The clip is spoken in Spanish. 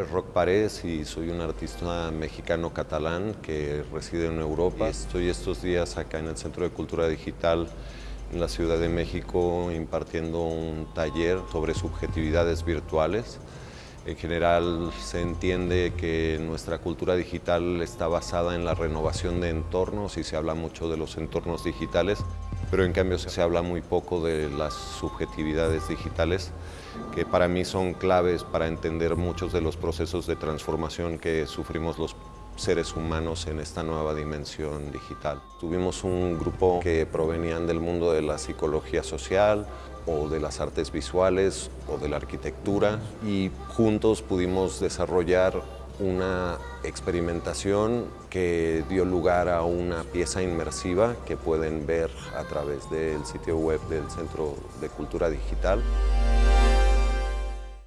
nombre es Roc Paredes y soy un artista mexicano-catalán que reside en Europa. Estoy estos días acá en el Centro de Cultura Digital en la Ciudad de México impartiendo un taller sobre subjetividades virtuales. En general se entiende que nuestra cultura digital está basada en la renovación de entornos y se habla mucho de los entornos digitales, pero en cambio se habla muy poco de las subjetividades digitales que para mí son claves para entender muchos de los procesos de transformación que sufrimos los seres humanos en esta nueva dimensión digital. Tuvimos un grupo que provenían del mundo de la psicología social o de las artes visuales o de la arquitectura y juntos pudimos desarrollar una experimentación que dio lugar a una pieza inmersiva que pueden ver a través del sitio web del Centro de Cultura Digital.